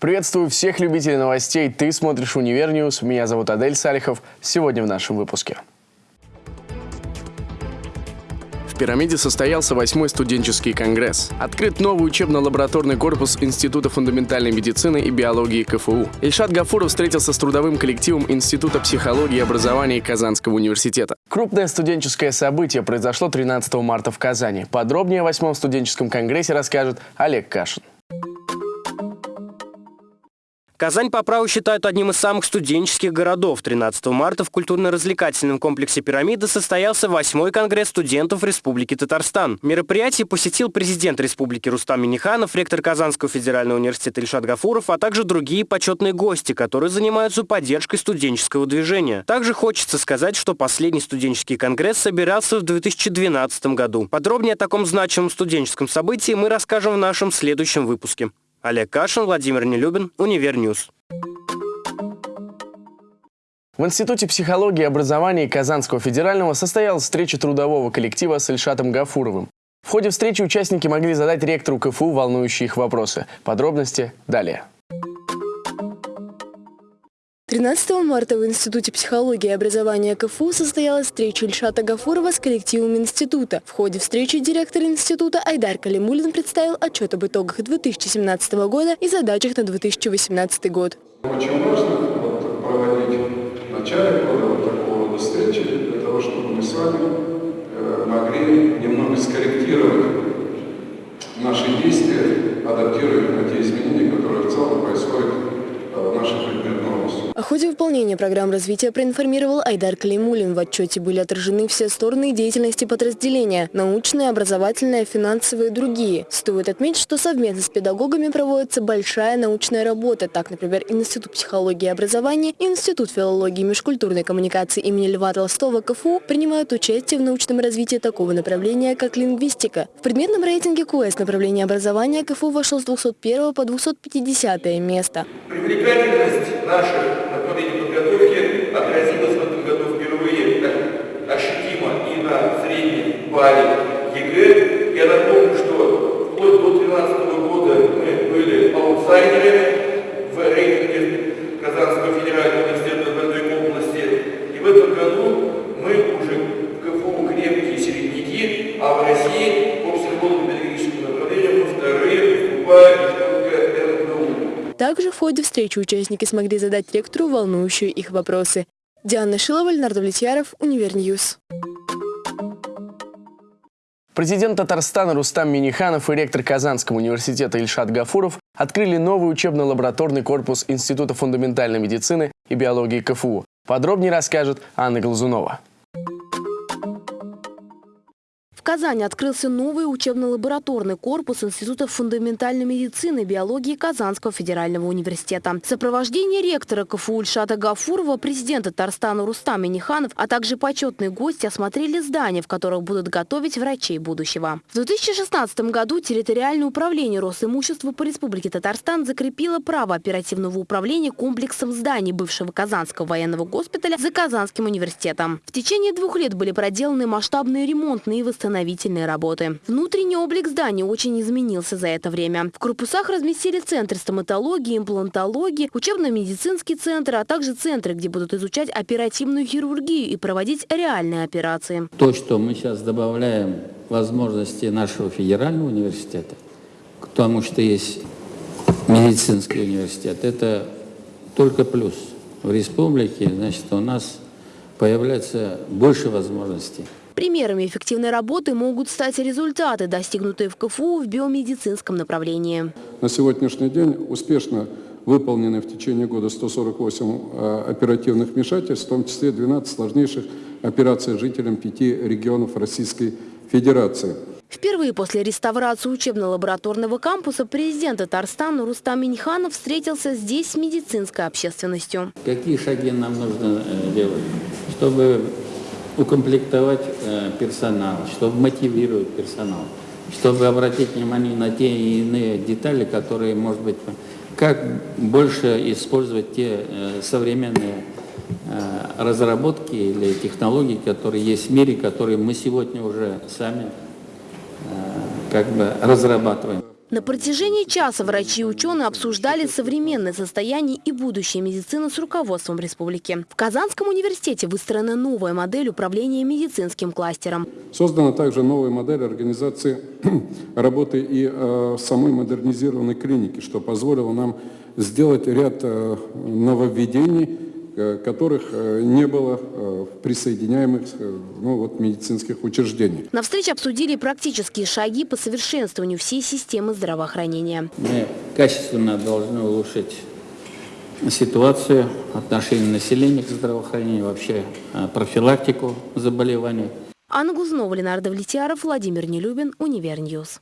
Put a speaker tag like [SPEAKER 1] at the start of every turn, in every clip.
[SPEAKER 1] Приветствую всех любителей новостей. Ты смотришь Univer News. Меня зовут Адель Салихов. Сегодня в нашем выпуске. В пирамиде состоялся восьмой студенческий конгресс. Открыт новый учебно-лабораторный корпус Института фундаментальной медицины и биологии КФУ. Ильшат Гафуров встретился с трудовым коллективом Института психологии и образования Казанского университета. Крупное студенческое событие произошло 13 марта в Казани. Подробнее о восьмом студенческом конгрессе расскажет Олег Кашин.
[SPEAKER 2] Казань по праву считают одним из самых студенческих городов. 13 марта в культурно-развлекательном комплексе «Пирамида» состоялся восьмой конгресс студентов Республики Татарстан. Мероприятие посетил президент Республики Рустам Миниханов, ректор Казанского федерального университета Ильшат Гафуров, а также другие почетные гости, которые занимаются поддержкой студенческого движения. Также хочется сказать, что последний студенческий конгресс собирался в 2012 году. Подробнее о таком значимом студенческом событии мы расскажем в нашем следующем выпуске. Олег Кашин, Владимир Нелюбин, Univer News.
[SPEAKER 1] В Институте психологии и образования Казанского федерального состоялась встреча трудового коллектива с Ильшатом Гафуровым. В ходе встречи участники могли задать ректору КФУ волнующие их вопросы. Подробности далее.
[SPEAKER 3] 13 марта в Институте психологии и образования КФУ состоялась встреча Ильшата Гафурова с коллективом института. В ходе встречи директор института Айдар Калимулин представил отчет об итогах 2017 года и задачах на 2018 год.
[SPEAKER 4] Очень важно вот, проводить в начале года вот такого рода встречи, для того, чтобы мы с вами э, могли немного скорректировать наши действия, адаптируя на те изменения, которые в целом происходят э, в нашей предметной области.
[SPEAKER 3] О ходе выполнения программ развития проинформировал Айдар Калимулин. В отчете были отражены все стороны деятельности подразделения – научные, образовательные, финансовые и другие. Стоит отметить, что совместно с педагогами проводится большая научная работа. Так, например, Институт психологии и образования Институт филологии и межкультурной коммуникации имени Льва Толстого КФУ принимают участие в научном развитии такого направления, как лингвистика. В предметном рейтинге КУЭС направление образования КФУ вошло с 201 по 250 место.
[SPEAKER 5] Привлекательность наших отразилась в этом году впервые так ощутимо и на среднем балле ЕГЭ. Я напомню, что вплоть до 2013 года мы были аутсайдерами в рейтинге Казанского федерального университета в области. И в этом году мы уже в КФУ крепкие середняки, а в России по психолого-педагогическому направлению мы вторые вступаем
[SPEAKER 3] также в ходе встречи участники смогли задать ректору волнующие их вопросы. Диана Шилова, Ленар Давлетьяров, Univer News.
[SPEAKER 1] Президент Татарстана Рустам Минниханов и ректор Казанского университета Ильшат Гафуров открыли новый учебно-лабораторный корпус Института фундаментальной медицины и биологии КФУ. Подробнее расскажет Анна Глазунова.
[SPEAKER 6] Казани открылся новый учебно-лабораторный корпус Института фундаментальной медицины и биологии Казанского федерального университета. В сопровождении ректора КФУ Ильшата Гафурова, президент Татарстана Рустам Минниханов, а также почетные гости осмотрели здания, в которых будут готовить врачей будущего. В 2016 году территориальное управление Росимущества по Республике Татарстан закрепило право оперативного управления комплексом зданий бывшего Казанского военного госпиталя за Казанским университетом. В течение двух лет были проделаны масштабные ремонтные и восстановления восстановительные работы. Внутренний облик здания очень изменился за это время. В корпусах разместили центр стоматологии, имплантологии, учебно-медицинский центр, а также центры, где будут изучать оперативную хирургию и проводить реальные операции.
[SPEAKER 7] То, что мы сейчас добавляем возможности нашего федерального университета, потому что есть медицинский университет, это только плюс. В республике, значит, у нас появляется больше возможностей.
[SPEAKER 6] Примерами эффективной работы могут стать результаты, достигнутые в КФУ в биомедицинском направлении.
[SPEAKER 4] На сегодняшний день успешно выполнены в течение года 148 э, оперативных вмешательств, в том числе 12 сложнейших операций жителям пяти регионов Российской Федерации.
[SPEAKER 6] Впервые после реставрации учебно-лабораторного кампуса президент Татарстана Рустам Миньханов встретился здесь с медицинской общественностью.
[SPEAKER 7] Какие шаги нам нужно э, делать, чтобы укомплектовать э, персонал, чтобы мотивировать персонал, чтобы обратить внимание на те и иные детали, которые, может быть, как больше использовать те э, современные э, разработки или технологии, которые есть в мире, которые мы сегодня уже сами как бы разрабатываем.
[SPEAKER 6] На протяжении часа врачи и ученые обсуждали современное состояние и будущее медицины с руководством республики. В Казанском университете выстроена новая модель управления медицинским кластером.
[SPEAKER 8] Создана также новая модель организации работы и э, самой модернизированной клиники, что позволило нам сделать ряд э, нововведений, которых э, не было э, в присоединяемых ну, вот, медицинских учреждениях.
[SPEAKER 6] На встрече обсудили практические шаги по совершенствованию всей системы здравоохранения.
[SPEAKER 7] Мы качественно должны улучшить ситуацию, отношение населения к здравоохранению, вообще профилактику заболеваний.
[SPEAKER 6] Анна Глазунова, Ленар Давлетьяров, Владимир Нелюбин, Univer News.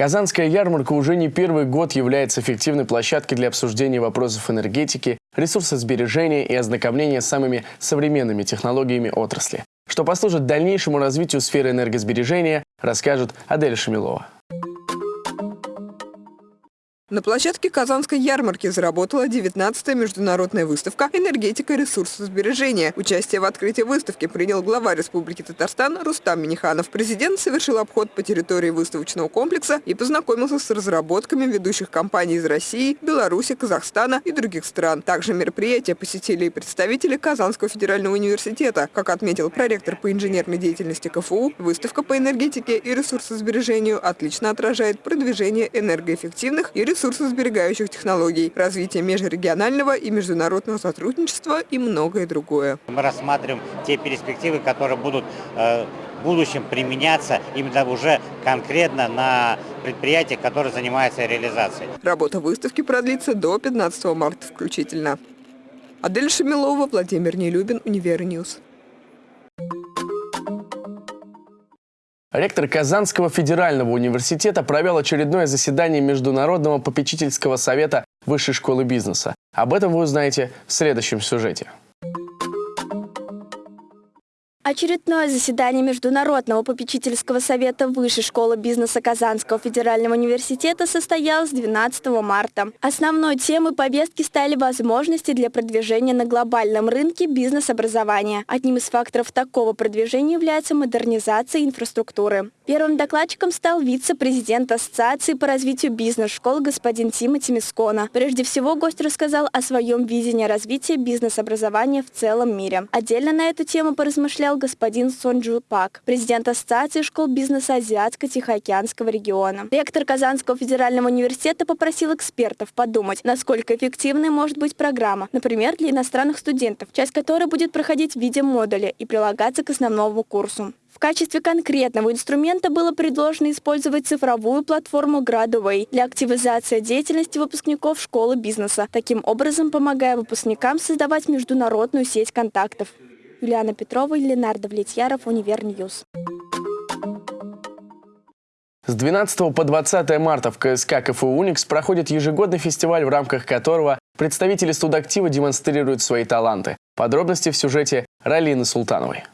[SPEAKER 1] Казанская ярмарка уже не первый год является эффективной площадкой для обсуждения вопросов энергетики, ресурсосбережения и ознакомления с самыми современными технологиями отрасли. Что послужит дальнейшему развитию сферы энергосбережения, расскажет Адель Шамилова.
[SPEAKER 9] На площадке Казанской ярмарки заработала 19-я международная выставка «Энергетика и ресурсосбережения». Участие в открытии выставки принял глава Республики Татарстан Рустам Миниханов. Президент совершил обход по территории выставочного комплекса и познакомился с разработками ведущих компаний из России, Беларуси, Казахстана и других стран. Также мероприятие посетили и представители Казанского федерального университета. Как отметил проректор по инженерной деятельности КФУ, выставка по энергетике и ресурсосбережению отлично отражает продвижение энергоэффективных и ресурсосбережения ресурсосберегающих технологий, развитие межрегионального и международного сотрудничества и многое другое.
[SPEAKER 10] Мы рассматриваем те перспективы, которые будут э, в будущем применяться именно уже конкретно на предприятиях, которые занимаются реализацией.
[SPEAKER 9] Работа выставки продлится до 15 марта включительно. Адель Шамилова, Владимир Нелюбин, Univer News.
[SPEAKER 1] Ректор Казанского федерального университета провел очередное заседание Международного попечительского совета Высшей школы бизнеса. Об этом вы узнаете в следующем сюжете.
[SPEAKER 11] Очередное заседание Международного попечительского совета Высшей школы бизнеса Казанского федерального университета состоялось 12 марта. Основной темой повестки стали возможности для продвижения на глобальном рынке бизнес-образования. Одним из факторов такого продвижения является модернизация инфраструктуры. Первым докладчиком стал вице-президент Ассоциации по развитию бизнес-школ господин Тимоти Мискона. Прежде всего, гость рассказал о своем видении развития бизнес-образования в целом мире. Отдельно на эту тему поразмышлял господин Сонджу Пак, президент Ассоциации школ бизнеса Азиатско-Тихоокеанского региона. Ректор Казанского федерального университета попросил экспертов подумать, насколько эффективной может быть программа, например, для иностранных студентов, часть которой будет проходить в виде модуля и прилагаться к основному курсу. В качестве конкретного инструмента было предложено использовать цифровую платформу Gradaway для активизации деятельности выпускников школы бизнеса, таким образом помогая выпускникам создавать международную сеть контактов. Юлиана Петрова Ленар Давлетьяров, Univer News.
[SPEAKER 1] С 12 по 20 марта в КСК КФУ «Уникс» проходит ежегодный фестиваль, в рамках которого представители студактива демонстрируют свои таланты. Подробности в сюжете Ралины Султановой.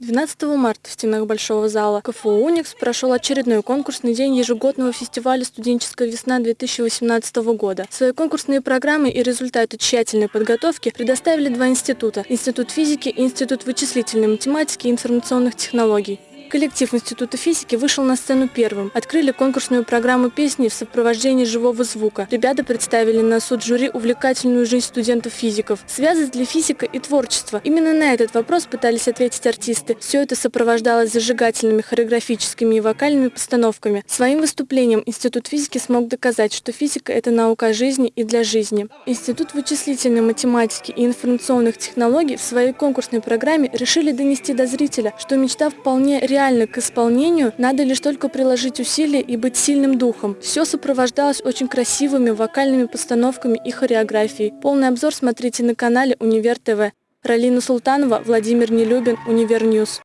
[SPEAKER 12] 12 марта в стенах Большого зала КФУ «Уникс» прошел очередной конкурсный день ежегодного фестиваля «Студенческая весна-2018 года». Свои конкурсные программы и результаты тщательной подготовки предоставили два института – Институт физики и Институт вычислительной математики и информационных технологий. Коллектив Института физики вышел на сцену первым. Открыли конкурсную программу песни в сопровождении живого звука. Ребята представили на суд жюри увлекательную жизнь студентов-физиков. Связывает ли физика и творчество? Именно на этот вопрос пытались ответить артисты. Все это сопровождалось зажигательными хореографическими и вокальными постановками. Своим выступлением Институт физики смог доказать, что физика – это наука жизни и для жизни. Институт вычислительной математики и информационных технологий в своей конкурсной программе решили донести до зрителя, что мечта вполне реальна реально к исполнению, надо лишь только приложить усилия и быть сильным духом. Все сопровождалось очень красивыми вокальными постановками и хореографией. Полный обзор смотрите на канале Универ ТВ. Ралина Султанова, Владимир Нелюбин, Univer News.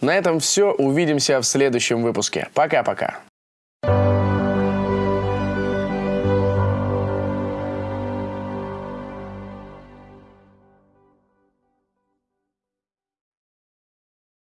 [SPEAKER 1] На этом все. Увидимся в следующем выпуске. Пока-пока.